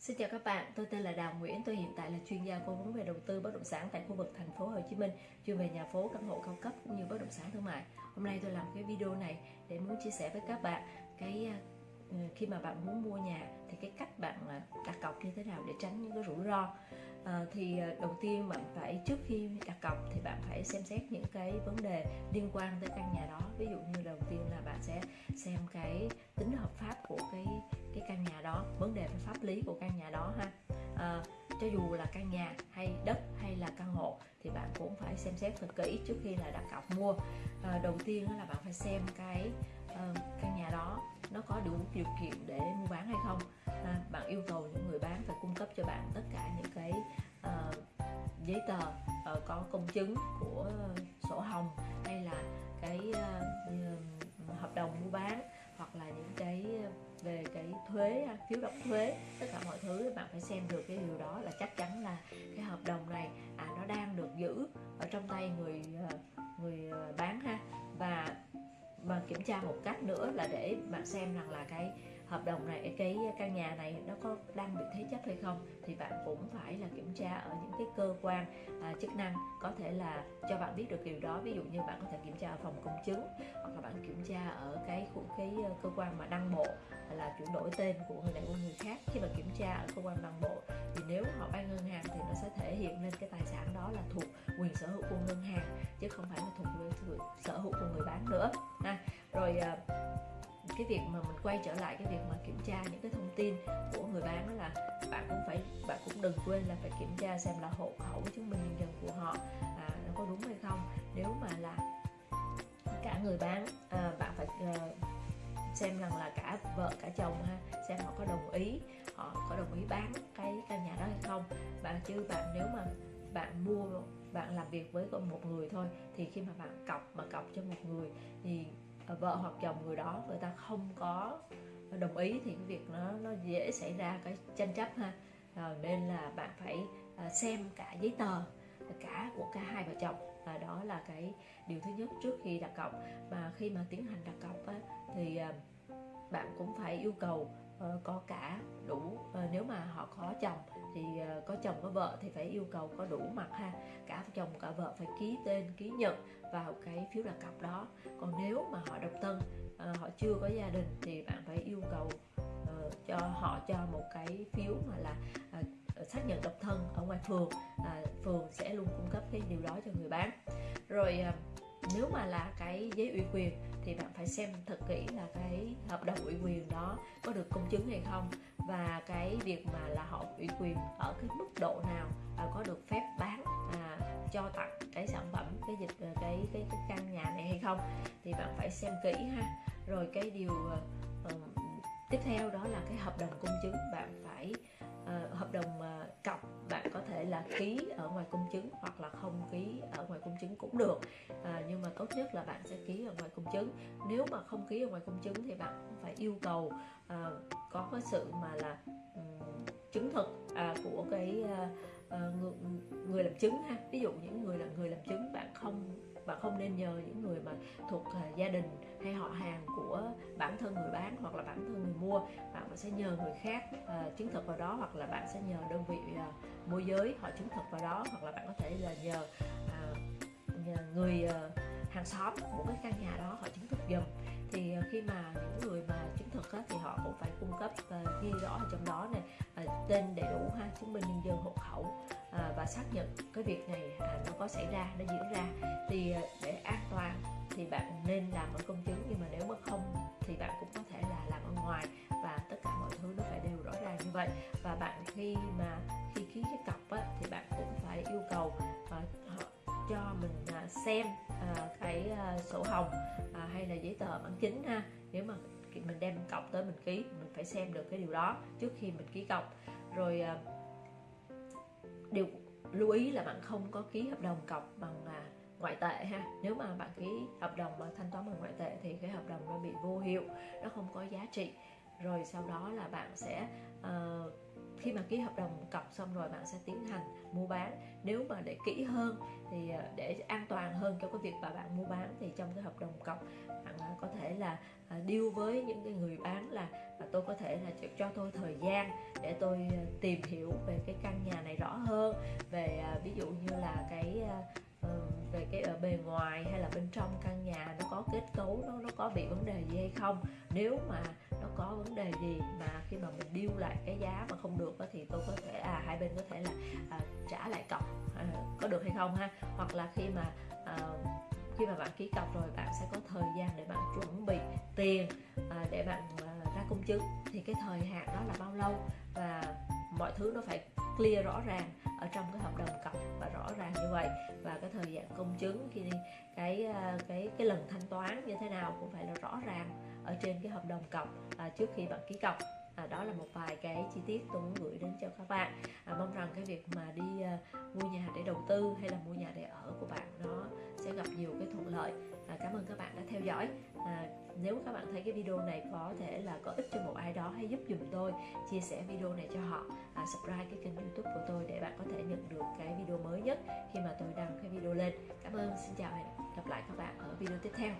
Xin chào các bạn, tôi tên là Đào Nguyễn, tôi hiện tại là chuyên gia cố vấn về đầu tư bất động sản tại khu vực thành phố Hồ Chí Minh, chuyên về nhà phố, căn hộ cao cấp cũng như bất động sản thương mại. Hôm nay tôi làm cái video này để muốn chia sẻ với các bạn cái Ừ, khi mà bạn muốn mua nhà thì cái cách bạn à, đặt cọc như thế nào để tránh những cái rủi ro. Ờ, à, thì đầu tiên bạn phải trước khi đặt cọc thì bạn phải xem xét những cái vấn đề liên quan tới căn nhà đó. Ví dụ như đầu tiên là bạn sẽ xem cái tính hợp pháp của cái cái căn nhà đó vấn đề về pháp lý của căn nhà đó ha à, cho dù là căn nhà hay đất hay là căn hộ thì bạn cũng phải xem xét thật kỹ trước khi là đặt cọc mua à, đầu tiên là bạn phải xem cái uh, căn nhà đó nó có đủ điều kiện để mua bán hay không. À, bạn yêu cầu những người bán phải cung cấp cho bạn tất cả những cái uh, giấy tờ uh, có công chứng của sổ hồng hay là cái uh, hợp đồng mua bán hoặc là những cái về cái thuế à, phiếu đóng thuế tất cả mọi thứ bạn phải xem được cái điều đó là chắc chắn là cái hợp đồng này à nó đang được giữ ở trong tay người người bán ha. Và mà kiểm tra một cách nữa là để bạn xem rằng là cái hợp đồng này cái căn nhà này nó có đang bị thế chấp hay không. Thì bạn cũng phải là kiểm tra ở những cái cơ quan à, chức năng có thể là cho bạn biết được điều đó. Ví dụ như bạn có thể kiểm tra ở phòng công chứng hoặc là bạn kiểm tra ở cái cái ờ, cơ quan mà đăng bộ là chuyển đổi tên của người này qua người khác. Khi mà kiểm tra ở cơ quan đăng bộ thì nếu họ vay ngân hàng thì nó sẽ thể hiện lên cái tài sản đó là thuộc quyền sở hữu của ngân hàng chứ không phải là thuộc quyền sở hữu của người bán nữa ha rồi à, cái việc mà mình quay trở lại cái việc mà kiểm tra những cái thông tin của người bán đó là bạn cũng phải bạn cũng đừng quên là phải kiểm tra xem là hộ khẩu chứng minh nhân dân của họ à, nó có đúng hay không. Nếu mà là cả người bán à, bạn phải à, xem rằng là cả vợ cả chồng ha xem họ có đồng ý họ có đồng ý bán cái căn nhà đó hay không. Bạn chứ bạn nếu mà bạn mua bạn làm việc với một người thôi thì khi mà bạn cọc mà cọc cho một người thì Ờ, vợ hoặc chồng người đó người ta không có đồng ý thì cái việc nó nó dễ xảy ra cái tranh chấp ha. À, nên là bạn phải ờ, xem cả giấy tờ cả của cả hai vợ chồng. Và đó là cái điều thứ nhất trước khi đặt cọc. Mà khi mà tiến hành đặt cọc á, thì bạn cũng phải yêu cầu Ờ, có cả đủ ờ, nếu mà họ có chồng thì ờ, có chồng có vợ thì phải yêu cầu có đủ mặt ha. Cả chồng cả vợ phải ký tên, ký nhận vào cái phiếu đặt cọc đó. Còn nếu mà họ độc thân họ chưa có gia đình thì bạn phải yêu cầu cho họ cho một cái phiếu mà là xác nhận độc thân ở ngoài phường phường sẽ luôn cung cấp cái điều đó cho người bán. Rồi nếu mà là cái giấy ủy quyền thì bạn phải xem thật kỹ là cái hợp đồng ủy quyền đó có được công chứng hay không và cái việc mà là họ ủy quyền ở cái mức độ nào và có được phép bán à, cho tặng cái sản phẩm cái dịch à, cái cái cái căn nhà này hay không thì bạn phải xem kỹ ha. Rồi cái điều uh, tiếp theo đó là cái hợp đồng công chứng. Bạn phải uh, hợp đồng uh, cọc bạn có thể là ký ở ngoài công chứng hoặc là không ký ở ngoài công chứng cũng được tốt nhất là bạn sẽ ký ở ngoài công chứng. Nếu mà không ký ở ngoài công chứng thì bạn cũng phải yêu cầu à, có cái sự mà là um, chứng thực à, của cái à, à, người, người làm chứng ha. Ví dụ những người là người làm chứng bạn không bạn không nên nhờ những người mà thuộc uh, gia đình hay họ hàng của bản thân người bán hoặc là bản thân người mua. Bạn sẽ nhờ người khác uh, chứng thực vào đó hoặc là bạn sẽ nhờ đơn vị uh, môi giới họ chứng thực vào đó hoặc là bạn có thể là nhờ, uh, nhờ người uh, hàng xóm của cái căn nhà đó họ chứng thực dùm thì ờ, khi mà những người mà chứng thực á, thì họ cũng phải cung cấp uh, ghi rõ ở trong đó này uh, ờ, tên đầy đủ ha chứng minh nhân dân hộ khẩu uh, và xác nhận cái việc này uh, nó có xảy ra nó diễn ra. Thì uh, để an toàn thì bạn nên làm ở công chứng nhưng mà nếu mà không thì bạn cũng có thể là làm ở ngoài và tất cả mọi thứ nó phải đều rõ ràng như vậy. Và bạn khi mà khi ký cái cọc á, thì bạn cũng phải yêu cầu uh, cho mình à, xem à, cái à, sổ hồng hay là giấy tờ bản chính ha. Nếu mà mình đem cọc tới mình ký mình phải xem được cái điều đó trước khi mình ký cọc rồi điều lưu ý là bạn không có ký hợp đồng cọc bằng ngoại tệ ha. Nếu mà bạn ký hợp đồng mà thanh toán bằng ngoại tệ thì cái hợp đồng nó bị vô hiệu nó không có giá trị. Rồi sau đó là bạn sẽ uh, khi mà ký hợp đồng cọc xong rồi bạn sẽ tiến hành mua bán. Nếu mà để kỹ hơn thì à, để an toàn hơn cho cái việc mà bạn mua bán thì trong cái hợp đồng cọc, bạn à, có thể là à, deal với những cái người bán là tôi có thể là cho tôi thời gian để tôi tìm hiểu về cái căn nhà này rõ hơn, về ví dụ như là cái ờ, về cái ở bề ngoài hay là bên trong căn nhà nó có kết cấu, nó nó có bị vấn đề gì hay không. Nếu mà nó có vấn đề gì mà khi mà mình điêu lại cái giá mà không được thì tôi có thể à hai bên có thể là à, trả lại cọc à, có được hay không ha? Hoặc là khi mà à, khi mà bạn ký cọc rồi bạn sẽ có thời gian để bạn chuẩn bị tiền à, để bạn à, ra công chứng. Thì cái thời hạn đó là bao lâu? Và mọi thứ nó phải clear rõ ràng ở trong cái hợp đồng cọc và rõ ràng như vậy. Và cái thời gian công chứng khi cái ờ, cái cái lần thanh toán như thế nào cũng phải là rõ ràng ở trên cái hợp đồng cọc à, trước khi bạn ký cọc. À, đó là một vài cái chi tiết tôi muốn gửi đến cho các bạn. À, mong rằng cái việc mà đi à, mua nhà để đầu tư hay là mua nhà để ở của bạn nó sẽ gặp nhiều cái thuận lợi cảm ơn các bạn đã theo dõi. À, nếu các bạn thấy cái video này có thể là có ích cho một ai đó hãy giúp dùm tôi chia sẻ video này cho họ à, subscribe cái kênh youtube của tôi để bạn có thể nhận được cái video mới nhất khi mà tôi đăng cái video lên. Cảm ơn xin chào và hẹn gặp lại các bạn ở video tiếp theo.